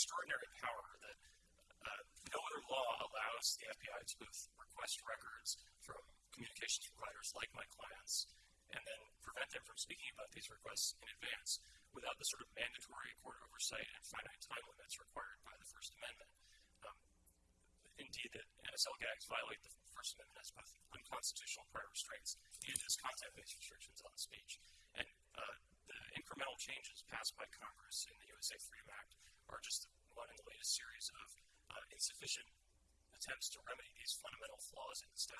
extraordinary power that uh, no other law allows the FBI to both request records from communications providers like my clients and then prevent them from speaking about these requests in advance without the sort of mandatory court oversight and finite time limits required by the First Amendment. Um, indeed, the NSL gags violate the First Amendment as both unconstitutional prior restraints and as content-based restrictions on speech. And uh, the incremental changes passed by Congress in the USA Freedom Act are just one in the latest series of uh, insufficient attempts to remedy these fundamental flaws in the statute.